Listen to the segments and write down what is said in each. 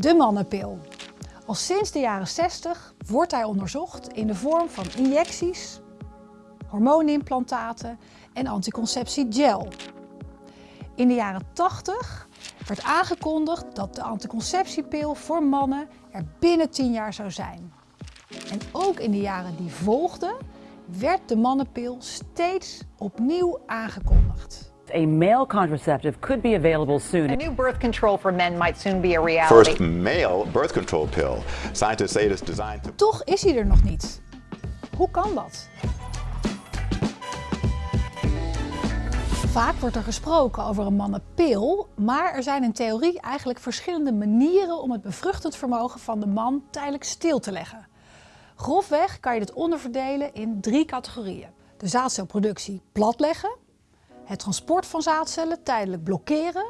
De mannenpil. Al sinds de jaren 60 wordt hij onderzocht in de vorm van injecties, hormoonimplantaten en anticonceptiegel. In de jaren 80 werd aangekondigd dat de anticonceptiepil voor mannen er binnen 10 jaar zou zijn. En ook in de jaren die volgden werd de mannenpil steeds opnieuw aangekondigd. A male contraceptive could be available soon. A new birth control for men might soon be a reality. First male birth control pill. Scientists say it is designed to Toch is hij er nog niet. Hoe kan dat? Vaak wordt er gesproken over een mannenpil, maar er zijn in theorie eigenlijk verschillende manieren om het bevruchtend vermogen van de man tijdelijk stil te leggen. Grofweg kan je dit onderverdelen in drie categorieën. De zaadcelproductie platleggen, het transport van zaadcellen tijdelijk blokkeren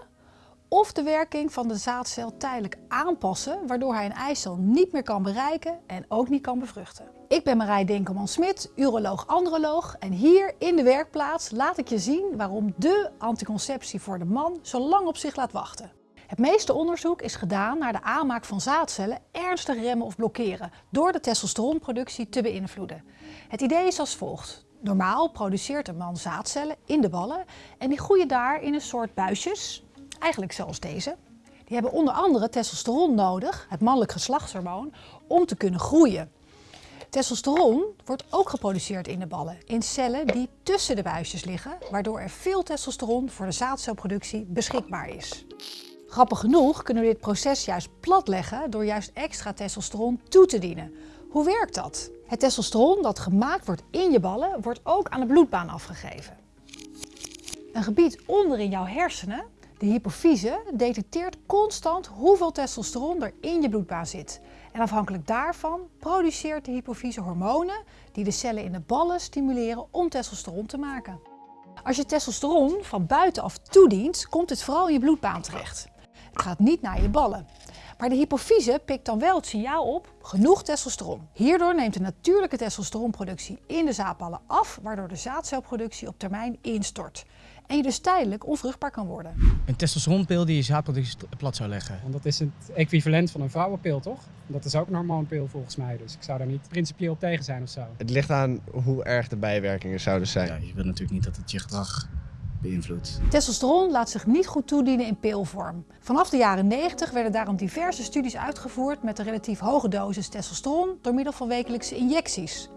of de werking van de zaadcel tijdelijk aanpassen, waardoor hij een eicel niet meer kan bereiken en ook niet kan bevruchten. Ik ben Marij Dinkelman-Smit, uroloog-androloog en hier in de werkplaats laat ik je zien waarom de anticonceptie voor de man zo lang op zich laat wachten. Het meeste onderzoek is gedaan naar de aanmaak van zaadcellen ernstig remmen of blokkeren door de testosteronproductie te beïnvloeden. Het idee is als volgt. Normaal produceert een man zaadcellen in de ballen en die groeien daar in een soort buisjes, eigenlijk zoals deze. Die hebben onder andere testosteron nodig, het mannelijk geslachtshormoon, om te kunnen groeien. Testosteron wordt ook geproduceerd in de ballen, in cellen die tussen de buisjes liggen, waardoor er veel testosteron voor de zaadcelproductie beschikbaar is. Grappig genoeg kunnen we dit proces juist platleggen door juist extra testosteron toe te dienen. Hoe werkt dat? Het testosteron dat gemaakt wordt in je ballen wordt ook aan de bloedbaan afgegeven. Een gebied onder in jouw hersenen, de hypofyse, detecteert constant hoeveel testosteron er in je bloedbaan zit. En afhankelijk daarvan produceert de hypofyse hormonen die de cellen in de ballen stimuleren om testosteron te maken. Als je testosteron van buitenaf toedient, komt het vooral in je bloedbaan terecht. Het gaat niet naar je ballen. Maar de hypofyse pikt dan wel het signaal op, genoeg testosteron. Hierdoor neemt de natuurlijke testosteronproductie in de zaadballen af, waardoor de zaadcelproductie op termijn instort. En je dus tijdelijk onvruchtbaar kan worden. Een testosteronpil die je zaadproductie plat zou leggen. Want dat is het equivalent van een vrouwenpil, toch? Dat is ook een hormoonpil volgens mij, dus ik zou daar niet principieel tegen zijn of zo. Het ligt aan hoe erg de bijwerkingen zouden zijn. Ja, je wil natuurlijk niet dat het je gedrag beïnvloedt. Testosteron laat zich niet goed toedienen in pilvorm. Vanaf de jaren 90 werden daarom diverse studies uitgevoerd met een relatief hoge dosis testosteron door middel van wekelijkse injecties.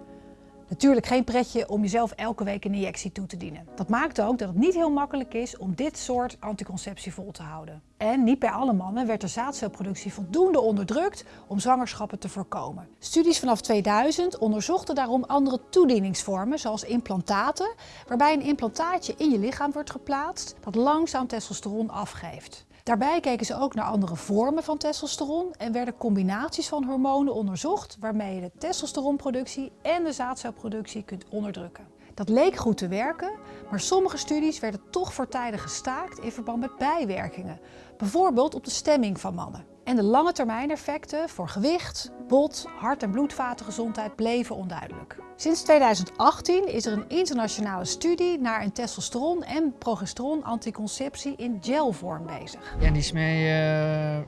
Natuurlijk geen pretje om jezelf elke week een injectie toe te dienen. Dat maakt ook dat het niet heel makkelijk is om dit soort anticonceptie vol te houden. En niet bij alle mannen werd de zaadcelproductie voldoende onderdrukt om zwangerschappen te voorkomen. Studies vanaf 2000 onderzochten daarom andere toedieningsvormen zoals implantaten, waarbij een implantaatje in je lichaam wordt geplaatst dat langzaam testosteron afgeeft. Daarbij keken ze ook naar andere vormen van testosteron en werden combinaties van hormonen onderzocht waarmee je de testosteronproductie en de zaadcelproductie kunt onderdrukken. Dat leek goed te werken, maar sommige studies werden toch voortijdig gestaakt in verband met bijwerkingen. Bijvoorbeeld op de stemming van mannen. En de lange termijn effecten voor gewicht, bot, hart- en bloedvatengezondheid bleven onduidelijk. Sinds 2018 is er een internationale studie naar een testosteron- en progesteron-anticonceptie in gelvorm bezig. Ja, die smeer je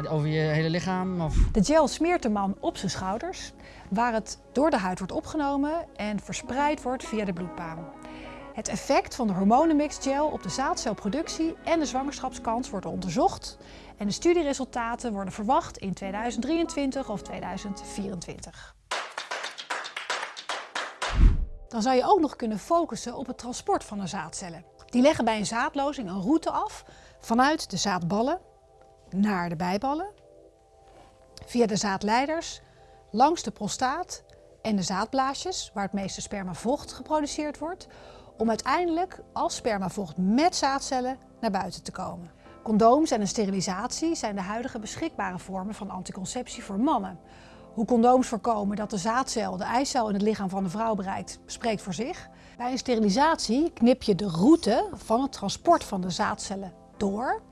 over je hele lichaam? Of? De gel smeert de man op zijn schouders, waar het door de huid wordt opgenomen en verspreid wordt via de bloedbaan. Het effect van de hormonenmixgel op de zaadcelproductie en de zwangerschapskans wordt onderzocht en de studieresultaten worden verwacht in 2023 of 2024. Dan zou je ook nog kunnen focussen op het transport van de zaadcellen. Die leggen bij een zaadlozing een route af vanuit de zaadballen naar de bijballen, via de zaadleiders, langs de prostaat en de zaadblaasjes, waar het meeste spermavocht geproduceerd wordt, om uiteindelijk als spermavocht met zaadcellen naar buiten te komen. Condooms en een sterilisatie zijn de huidige beschikbare vormen van anticonceptie voor mannen. Hoe condooms voorkomen dat de zaadcel de eicel in het lichaam van de vrouw bereikt, spreekt voor zich. Bij een sterilisatie knip je de route van het transport van de zaadcellen door,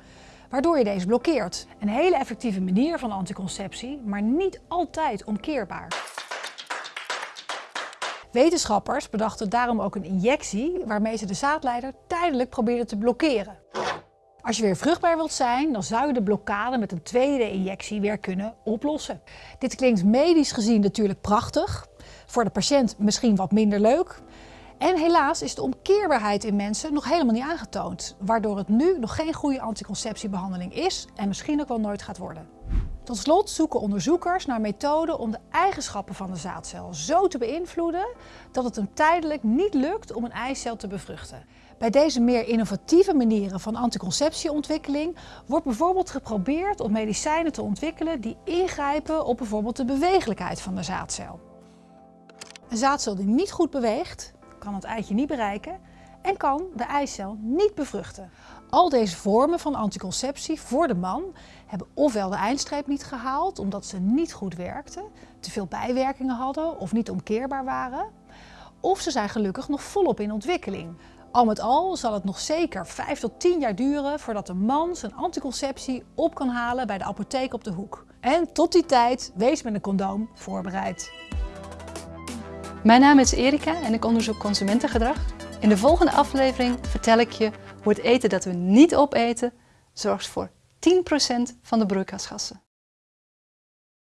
waardoor je deze blokkeert. Een hele effectieve manier van anticonceptie, maar niet altijd omkeerbaar. Wetenschappers bedachten daarom ook een injectie waarmee ze de zaadleider tijdelijk probeerden te blokkeren. Als je weer vruchtbaar wilt zijn, dan zou je de blokkade met een tweede injectie weer kunnen oplossen. Dit klinkt medisch gezien natuurlijk prachtig. Voor de patiënt misschien wat minder leuk. En helaas is de omkeerbaarheid in mensen nog helemaal niet aangetoond. Waardoor het nu nog geen goede anticonceptiebehandeling is en misschien ook wel nooit gaat worden. Tot slot zoeken onderzoekers naar methoden om de eigenschappen van de zaadcel zo te beïnvloeden dat het hem tijdelijk niet lukt om een eicel te bevruchten. Bij deze meer innovatieve manieren van anticonceptieontwikkeling wordt bijvoorbeeld geprobeerd om medicijnen te ontwikkelen die ingrijpen op bijvoorbeeld de bewegelijkheid van de zaadcel. Een zaadcel die niet goed beweegt, kan het eitje niet bereiken en kan de eicel niet bevruchten. Al deze vormen van anticonceptie voor de man hebben ofwel de eindstreep niet gehaald omdat ze niet goed werkten, te veel bijwerkingen hadden of niet omkeerbaar waren, of ze zijn gelukkig nog volop in ontwikkeling. Al met al zal het nog zeker 5 tot 10 jaar duren voordat een man zijn anticonceptie op kan halen bij de apotheek op de hoek. En tot die tijd, wees met een condoom voorbereid. Mijn naam is Erika en ik onderzoek consumentengedrag. In de volgende aflevering vertel ik je hoe het eten dat we niet opeten zorgt voor 10% van de broeikasgassen.